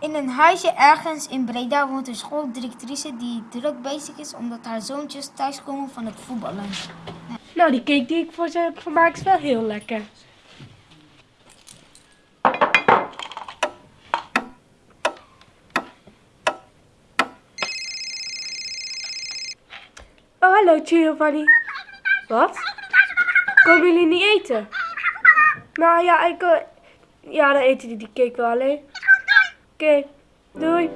In een huisje ergens in Breda woont een schooldirectrice die druk bezig is omdat haar zoontjes thuiskomen van het voetballen. Nou, die cake die ik voor ze heb gemaakt is wel heel lekker. Oh, hallo Giovanni. Wat? Komen jullie niet eten? Nou ja, ik, eh, ja, dan eten die die cake wel alleen. Oké, doei.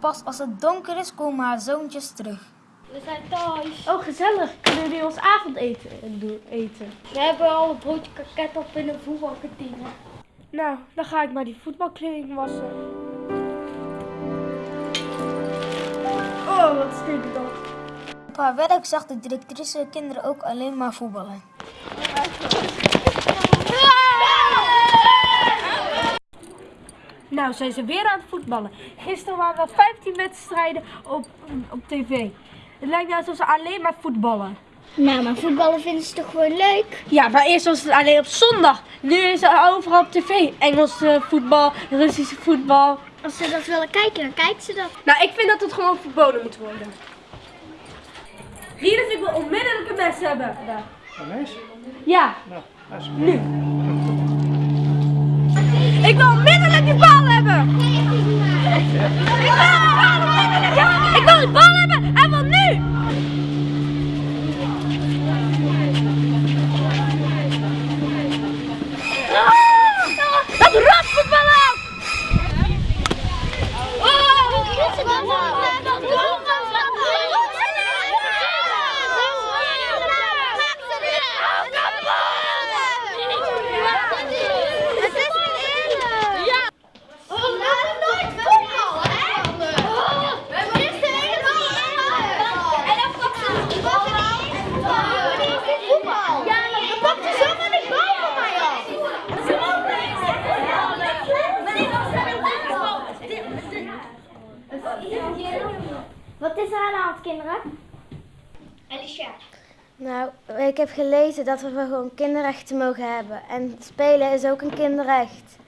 Pas als het donker is komen haar zoontjes terug. We zijn thuis. Oh, gezellig. Kunnen jullie ons avondeten doen, eten? We hebben al een broodje kaket op in de voetbalkantine. Nou, dan ga ik maar die voetbalkleding wassen. Oh, wat stinkt dat. Op haar werk zag de directrice de kinderen ook alleen maar voetballen. Nou, zijn ze weer aan het voetballen. Gisteren waren er 15 wedstrijden op, op tv. Het lijkt nou alsof ze alleen maar voetballen. Nou, maar voetballen vinden ze toch gewoon leuk? Ja, maar eerst was het alleen op zondag. Nu is het overal op tv. Engelse voetbal, Russische voetbal. Als ze dat willen kijken, dan kijken ze dat. Nou, ik vind dat het gewoon verboden moet worden. Rinus, ik wil onmiddellijk een mes hebben. Ja. Mes? Ja, Nou, nu. Ik wil onmiddellijk die bal hebben. Ik wil die bal onmiddellijk. Ja, ik wil die bal hebben en wel nu. Dat rotvoetbal ook. Het is niet eerlijk. Ja. We hebben nooit voetbal, hè? We hebben eerst de hele bal En dan pakt ze de bal en voetbal. Ja, dan pakt ze zomaar de bal van mij af. Wat is er aan de hand, kinderen? Alicia. Nou, ik heb gelezen dat we gewoon kinderrechten mogen hebben. En spelen is ook een kinderrecht.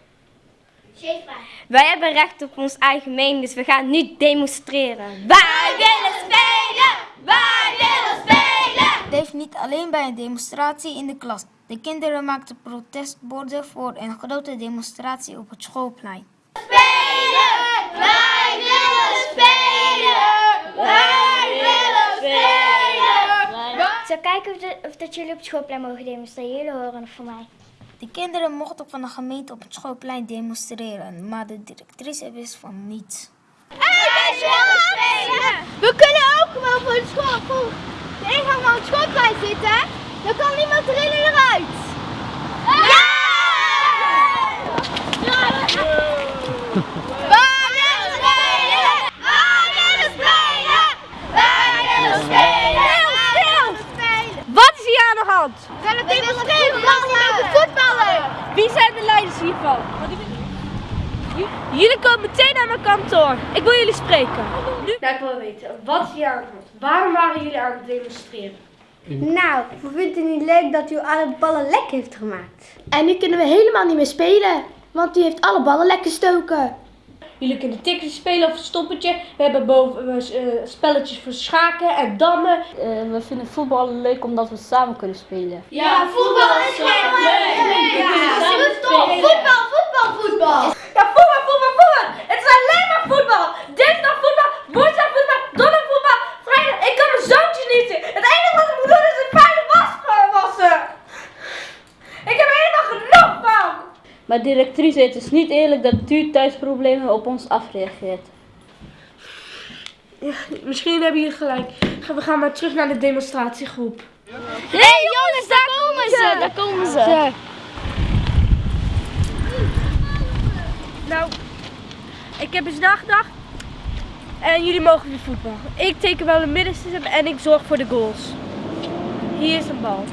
Sheva. Wij hebben recht op ons eigen mening, dus we gaan nu demonstreren. Wij willen spelen! Wij willen spelen! Het bleef niet alleen bij een demonstratie in de klas. De kinderen maakten protestborden voor een grote demonstratie op het schoolplein. Spelen! Wij willen spelen! Wij willen spelen! Ik zal kijken of, de- of dat jullie op het schoolplein mogen demonstreren. Jullie horen het van mij. De kinderen mochten van de gemeente op het schoolplein demonstreren, maar de directrice wist van niets. Wij willen spelen! We kunnen ook gewoon voor de school, voor de ingang van het schoolplein zitten. Dan kan niemand erin en eruit. Ja! Wij willen spelen! Wij willen spelen! Wij willen spelen! Stil, stil! Wat is We willen demonstreren, we gaan voetballen! Wie zijn de leiders hiervan? Jullie komen meteen naar mijn kantoor. Ik wil jullie spreken. Nou, ik wil weten, wat is hier aan de hand? Waarom waren jullie aan het demonstreren? Nou, we vinden het niet leuk dat u alle ballen lek heeft gemaakt. En nu kunnen we helemaal niet meer spelen, want u heeft alle ballen lek gestoken. Jullie kunnen tickets spelen of stoppertje. We hebben boven eh, spelletjes voor schaken en dammen. we vinden voetbal leuk omdat we samen kunnen spelen. Ja, voetbal is echt leuk! Ja, voetbal, voetbal, voetbal! Het is alleen maar voetbal! Dinsdag voetbal, woensdag voetbal, donderdag voetbal, vrijdag. Ik kan mijn zoontje niet zien. Het enige wat ik moet doen is een fijne was wassen. Ik heb er helemaal genoeg van. Maar directrice, het is niet eerlijk dat u thuisproblemen op ons afreageert. Ja, misschien hebben jullie gelijk. We gaan maar terug naar de demonstratiegroep. Hé hey, jongens, daar komen ze! Daar komen ze! Nou, ik heb eens nagedacht. En jullie mogen weer voetbal. Ik teken wel een middenstip en ik zorg voor de goals. Hier is een bal.